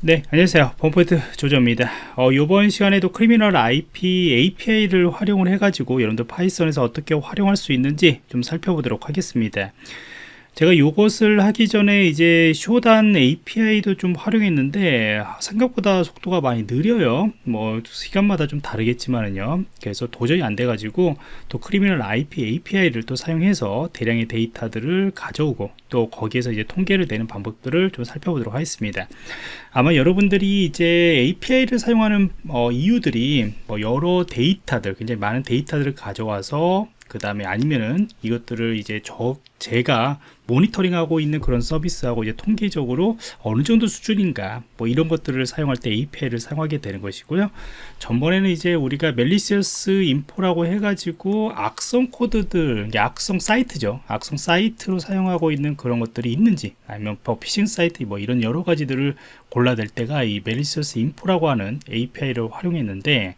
네 안녕하세요. 범포인트 조조입니다. 어, 이번 시간에도 Criminal IP API를 활용을 해 가지고 여러분들 Python에서 어떻게 활용할 수 있는지 좀 살펴보도록 하겠습니다 제가 이것을 하기 전에 이제 Shodan API도 좀 활용했는데 생각보다 속도가 많이 느려요. 뭐 시간마다 좀 다르겠지만은요. 그래서 도저히 안 돼 가지고 또 Criminal IP API를 또 사용해서 대량의 데이터들을 가져오고 또 거기에서 이제 통계를 내는 방법들을 좀 살펴보도록 하겠습니다. 아마 여러분들이 이제 API를 사용하는 어, 이유들이 뭐 여러 데이터들 굉장히 많은 데이터들을 가져와서 그 다음에 아니면은 이것들을 이제 저 제가 모니터링하고 있는 그런 서비스하고 이제 통계적으로 어느 정도 수준인가 뭐 이런 것들을 사용할 때 API를 사용하게 되는 것이고요 전번에는 이제 우리가 malicious info라고 해가지고 악성 코드들 악성 사이트죠 악성 사이트로 사용하고 있는 그런 것들이 있는지 아니면 뭐 피싱 사이트 뭐 이런 여러 가지들을 골라낼 때가 이 malicious info라고 하는 API를 활용했는데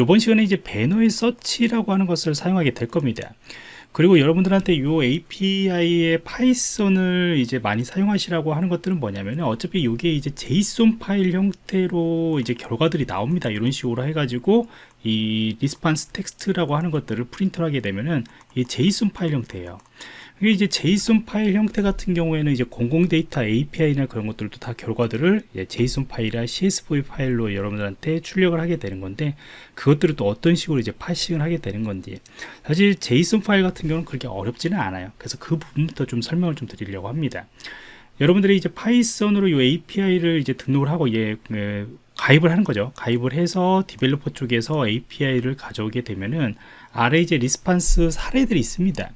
이번 시간에 이제 banner search라고 하는 것을 사용하게 될 겁니다. 그리고 여러분들한테 이 API의 Python을 이제 많이 사용하시라고 하는 것들은 뭐냐면 어차피 이게 이제 JSON 파일 형태로 이제 결과들이 나옵니다. 이런 식으로 해가지고 이 response text라고 하는 것들을 프린트 하게 되면은 이 JSON 파일 형태예요. 이게 이제 JSON 파일 형태 같은 경우에는 이제 공공 데이터 API나 그런 것들도 다 결과들을 JSON 파일이나 CSV 파일로 여러분들한테 출력을 하게 되는 건데 그것들을 또 어떤 식으로 이제 parsing을 하게 되는 건지 사실 JSON 파일 같은 경우는 그렇게 어렵지는 않아요. 그래서 그 부분부터 좀 설명을 좀 드리려고 합니다. 여러분들이 이제 Python으로 이 API를 이제 등록을 하고 예, 가입을 하는 거죠. 가입을 해서 developer 쪽에서 API를 가져오게 되면은 아래 이제 response 사례들이 있습니다.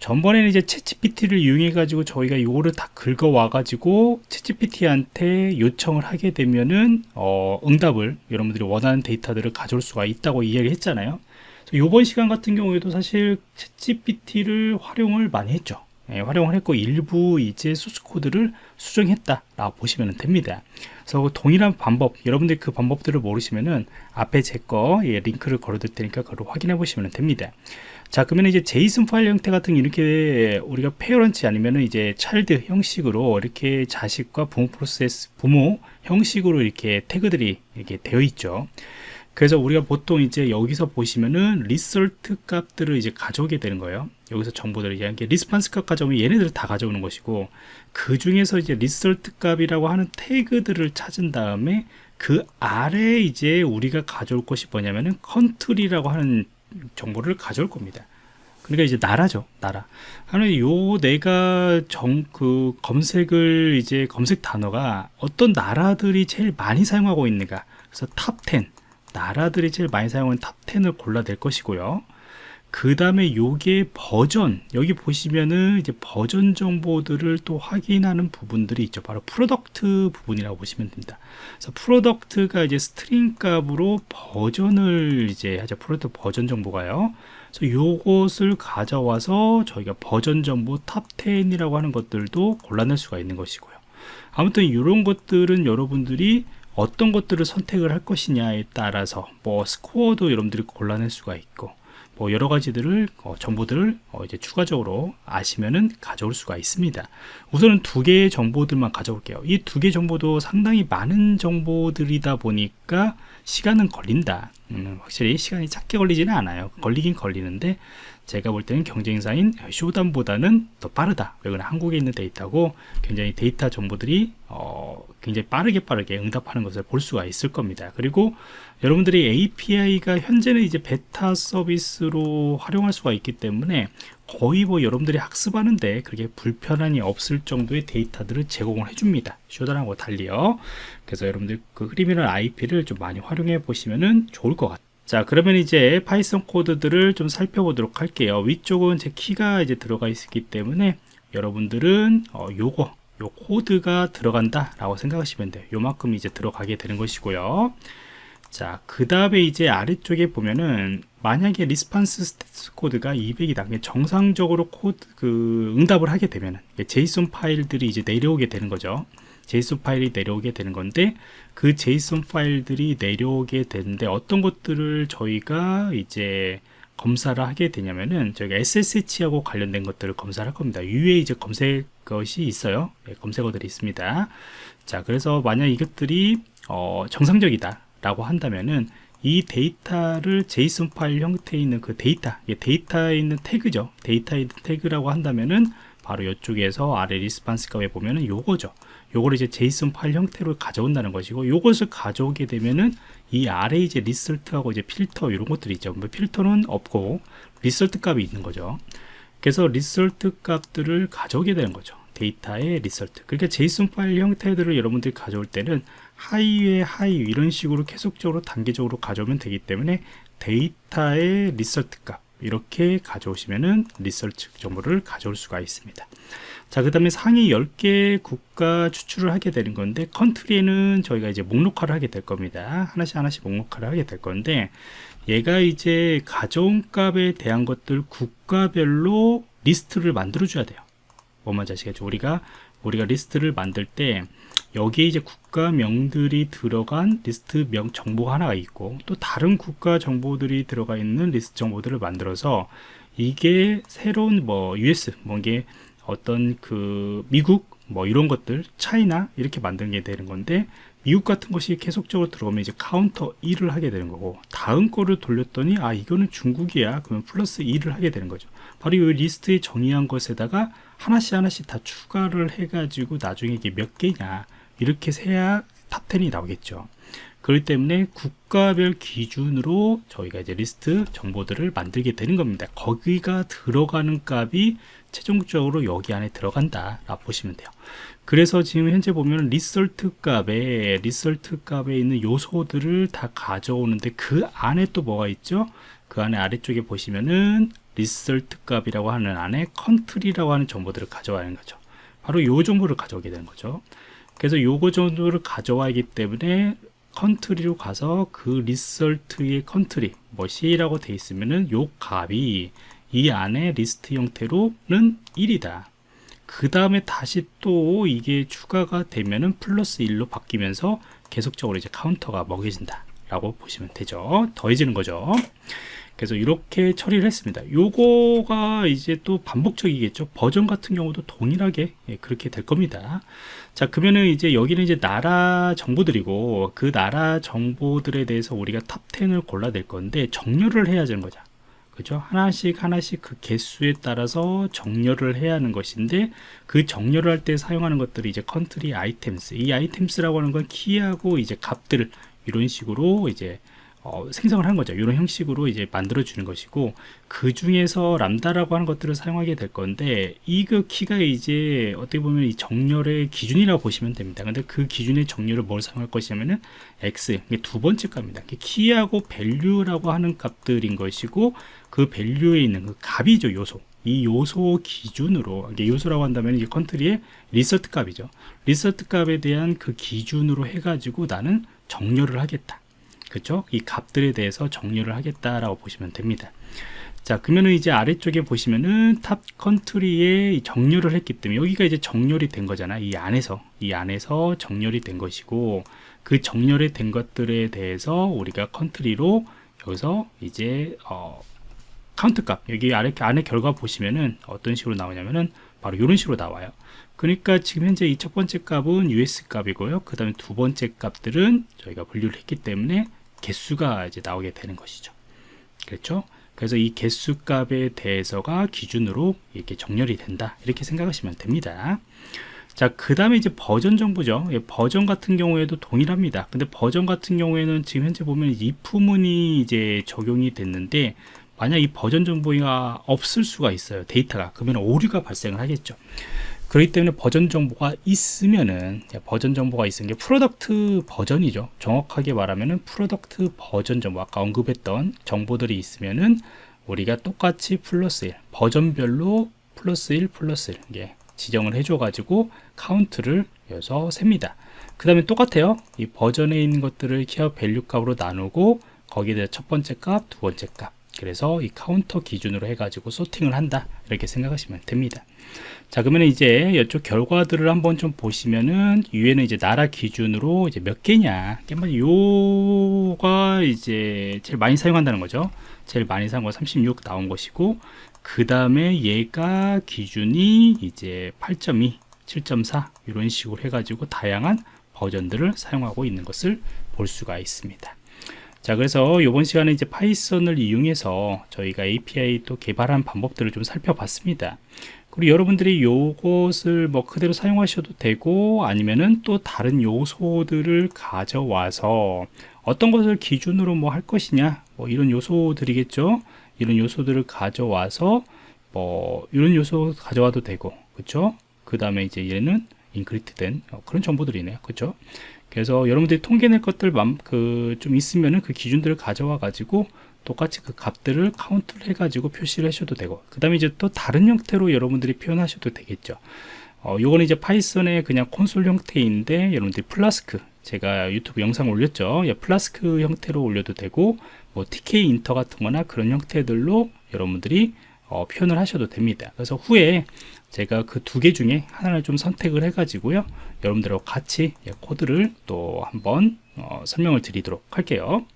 전번에는 이제 ChatGPT를 이용해 가지고 저희가 요거를 다 긁어 와 가지고 ChatGPT한테 요청을 하게 되면은 어, 응답을 여러분들이 원하는 데이터들을 가져올 수가 있다고 이야기를 했잖아요 이번 시간 같은 경우에도 사실 ChatGPT를 활용을 많이 했죠 예, 활용을 했고 일부 이제 소스 코드를 수정했다 라고 보시면 됩니다. 그래서 동일한 방법 여러분들이 그 방법들을 모르시면은 앞에 제 거 예, 링크를 걸어 둘 테니까 그걸 확인해 보시면 됩니다. 자 그러면 이제 JSON 파일 형태 같은 이렇게 우리가 parents 아니면은 이제 child 형식으로 이렇게 자식과 부모 프로세스 부모 형식으로 이렇게 태그들이 이렇게 되어 있죠 그래서 우리가 보통 이제 여기서 보시면은 result 값들을 이제 가져오게 되는 거예요. 여기서 정보들을 이게 response 값 가져오면 얘네들 을 다 가져오는 것이고 그 중에서 이제 result 값이라고 하는 태그들을 찾은 다음에 그 아래 이제 우리가 가져올 것이 뭐냐면은 country라고 하는 정보를 가져올 겁니다. 그러니까 이제 나라죠 나라. 하는 요 내가 정 그 검색을 이제 검색 단어가 어떤 나라들이 제일 많이 사용하고 있는가. 그래서 top10 나라들이 제일 많이 사용하는 top10을 골라낼 것이고요. 그 다음에 요게 버전. 여기 보시면은 이제 버전 정보들을 또 확인하는 부분들이 있죠. 바로 product 부분이라고 보시면 됩니다. 그래서 product가 이제 string 값으로 버전을 이제 하죠. product 버전 정보가요. 그래서 요것을 가져와서 저희가 버전 정보 top 10이라고 하는 것들도 골라낼 수가 있는 것이고요. 아무튼 이런 것들은 여러분들이 어떤 것들을 선택을 할 것이냐에 따라서 뭐 스코어도 여러분들이 골라낼 수가 있고 뭐 여러 가지들을 어, 정보들을 어, 이제 추가적으로 아시면은 가져올 수가 있습니다. 우선은 두 개의 정보들만 가져올게요. 이 두 개 정보도 상당히 많은 정보들이다 보니까 시간은 걸린다. 음, 확실히 시간이 작게 걸리지는 않아요. 걸리긴 걸리는데 제가 볼 때는 경쟁사인 쇼단보다는 더 빠르다. 왜냐면 한국에 있는 데이터고 굉장히 데이터 정보들이 어, 굉장히 빠르게 빠르게 응답하는 것을 볼 수가 있을 겁니다. 그리고 여러분들이 API가 현재는 이제 베타 서비스로 활용할 수가 있기 때문에 거의 뭐 여러분들이 학습하는데 그렇게 불편함이 없을 정도의 데이터들을 제공을 해줍니다. Shodan하고 달리요. 그래서 여러분들 그 Criminal IP를 좀 많이 활용해 보시면 좋을 것 같아요. 자 그러면 이제 Python 코드들을 좀 살펴보도록 할게요. 위쪽은 제 키가 이제 들어가 있기 때문에 여러분들은 어, 요거 요 코드가 들어간다 라고 생각하시면 돼요. 요만큼 이제 들어가게 되는 것이고요. 자 그 다음에 이제 아래쪽에 보면은 만약에 response status code가 200이다 정상적으로 코드 그 응답을 하게 되면 JSON 파일들이 이제 내려오게 되는 거죠 JSON 파일이 내려오게 되는 건데 그 JSON 파일들이 내려오게 되는데 어떤 것들을 저희가 이제 검사를 하게 되냐면은 저희가 SSH하고 관련된 것들을 검사를 할 겁니다. 위에 이제 검색 것이 있어요. 네, 검색어들이 있습니다. 자, 그래서 만약 이것들이 어, 정상적이다라고 한다면은 이 데이터를 JSON 파일 형태에 있는 그 데이터, 데이터에 있는 태그죠. 데이터에 있는 태그라고 한다면은 바로 이쪽에서 아래 response 값에 보면은 요거죠. 요거를 이제 JSON 파일 형태로 가져온다는 것이고 요것을 가져오게 되면은 이 아래 이제 result하고 이제 필터 이런 것들이 있죠. 뭐 필터는 없고 result 값이 있는 거죠. 그래서 result 값들을 가져오게 되는 거죠. 데이터의 result. 그러니까 JSON 파일 형태들을 여러분들이 가져올 때는 하위에 하위 이런 식으로 계속적으로 단계적으로 가져오면 되기 때문에 데이터의 result 값 이렇게 가져오시면은 result 정보를 가져올 수가 있습니다. 자, 그 다음에 상위 10개 국가 추출을 하게 되는 건데, country에는 저희가 이제 목록화를 하게 될 겁니다. 하나씩 하나씩 목록화를 하게 될 건데, 얘가 이제 가져온 값에 대한 것들 국가별로 리스트를 만들어 줘야 돼요. 뭔 말인지 아시겠죠? 우리가, 우리가 리스트를 만들 때, 여기에 이제 국가명들이 들어간 리스트 명 정보가 하나가 있고 또 다른 국가 정보들이 들어가 있는 리스트 정보들을 만들어서 이게 새로운 뭐 US 뭐 이게 어떤 그 미국 뭐 이런 것들 China 이렇게 만드는 게 되는 건데 미국 같은 것이 계속적으로 들어오면 이제 카운터 1을 하게 되는 거고 다음 거를 돌렸더니 아 이거는 중국이야. 그러면 플러스 2를 하게 되는 거죠. 바로 이 리스트에 정의한 것에다가 하나씩 하나씩 다 추가를 해 가지고 나중에 이게 몇 개냐 이렇게 세야 top10이 나오겠죠. 그렇기 때문에 국가별 기준으로 저희가 이제 리스트 정보들을 만들게 되는 겁니다. 거기가 들어가는 값이 최종적으로 여기 안에 들어간다라 보시면 돼요. 그래서 지금 현재 보면 result 값에 result 값에 있는 요소들을 다 가져오는데 그 안에 또 뭐가 있죠? 그 안에 아래쪽에 보시면은 result 값이라고 하는 안에 country라고 하는 정보들을 가져오는 거죠. 바로 요 정보를 가져오게 되는 거죠 그래서 요거 정도를 가져와야기 때문에 country로 가서 그 result의 country 뭐 C라고 돼 있으면은 요 값이 이 안에 리스트 형태로는 1이다. 그 다음에 다시 또 이게 추가가 되면은 플러스 1로 바뀌면서 계속적으로 이제 카운터가 먹여진다 라고 보시면 되죠. 더해지는 거죠. 그래서 이렇게 처리를 했습니다. 요거가 이제 또 반복적이겠죠. 버전 같은 경우도 동일하게 예, 그렇게 될 겁니다. 자 그러면은 이제 여기는 이제 나라 정보들이고 그 나라 정보들에 대해서 우리가 top 10을 골라낼 건데 정렬을 해야 되는 거죠. 그죠? 하나씩 하나씩 그 개수에 따라서 정렬을 해야 하는 것인데 그 정렬을 할 때 사용하는 것들이 이제 country items 이 items라고 하는 건 key하고 이제 값들 이런 식으로 이제 어, 생성을 한 거죠. 이런 형식으로 이제 만들어 주는 것이고 그 중에서 lambda라고 하는 것들을 사용하게 될 건데 이 그 key가 이제 어떻게 보면 이 정렬의 기준이라고 보시면 됩니다. 근데 그 기준의 정렬을 뭘 사용할 것이냐면은 x 두 번째 값입니다. key하고 value라고 하는 값들인 것이고 그 value에 있는 그 값이죠 요소. 이 요소 기준으로 이게 요소라고 한다면 이게 country의 result 값이죠. result 값에 대한 그 기준으로 해가지고 나는 정렬을 하겠다. 그쵸? 이 값들에 대해서 정렬을 하겠다라고 보시면 됩니다. 자, 그러면은 이제 아래쪽에 보시면은 top country에 정렬을 했기 때문에 여기가 이제 정렬이 된 거잖아. 이 안에서, 이 안에서 정렬이 된 것이고 그 정렬이 된 것들에 대해서 우리가 country로 여기서 이제 어, 카운트 값 여기 아래 안에 결과 보시면은 어떤 식으로 나오냐면은 바로 이런 식으로 나와요. 그러니까 지금 현재 이 첫 번째 값은 US 값이고요. 그 다음에 두 번째 값들은 저희가 분류를 했기 때문에 개수가 이제 나오게 되는 것이죠. 그렇죠? 그래서 이 개수 값에 대해서가 기준으로 이렇게 정렬이 된다. 이렇게 생각하시면 됩니다. 자, 그 다음에 이제 버전 정보죠. 예, 버전 같은 경우에도 동일합니다. 근데 버전 같은 경우에는 지금 현재 보면 if문이 이제 적용이 됐는데, 만약 이 버전 정보가 없을 수가 있어요. 데이터가. 그러면 오류가 발생을 하겠죠. 그렇기 때문에 버전 정보가 있으면은 버전 정보가 있는 게 product 버전이죠 정확하게 말하면은 product 버전 정보 아까 언급했던 정보들이 있으면은 우리가 똑같이 플러스 1 버전별로 플러스 1 플러스 1 이게 지정을 해줘 가지고 카운트를 여기서 셉니다 그 다음에 똑같아요 이 버전에 있는 것들을 key value 값으로 나누고 거기에 대해 첫 번째 값, 두 번째 값 그래서 이 카운터 기준으로 해가지고 sorting을 한다 이렇게 생각하시면 됩니다. 자 그러면 이제 이쪽 결과들을 한번 좀 보시면은 위에는 이제 나라 기준으로 이제 몇 개냐? 요게 이제 제일 많이 사용한다는 거죠. 제일 많이 사용한 거36 나온 것이고 그 다음에 얘가 기준이 이제 8.2 7.4 이런 식으로 해가지고 다양한 버전들을 사용하고 있는 것을 볼 수가 있습니다 자 그래서 이번 시간에 이제 파이썬을 이용해서 저희가 API 또 개발한 방법들을 좀 살펴봤습니다. 그리고 여러분들이 요것을 뭐 그대로 사용하셔도 되고 아니면은 또 다른 요소들을 가져와서 어떤 것을 기준으로 뭐 할 것이냐 뭐 이런 요소들이겠죠? 이런 요소들을 가져와서 뭐 이런 요소 가져와도 되고 그렇죠 그 다음에 이제 얘는 encrypt 된 어, 그런 정보들이네요. 그렇죠 그래서 여러분들이 통계낼 것들 그 좀 있으면은 그 기준들을 가져와 가지고 똑같이 그 값들을 카운트를 해 가지고 표시를 하셔도 되고 그 다음에 이제 또 다른 형태로 여러분들이 표현하셔도 되겠죠. 어, 요거는 이제 파이썬의 그냥 콘솔 형태인데 여러분들이 플라스크 제가 유튜브 영상 올렸죠. 예, 플라스크 형태로 올려도 되고 뭐 TK 인터 같은 거나 그런 형태들로 여러분들이 어, 표현을 하셔도 됩니다. 그래서 후에 제가 그 두 개 중에 하나를 좀 선택을 해 가지고요. 여러분들하고 같이 예, 코드를 또 한번 어, 설명을 드리도록 할게요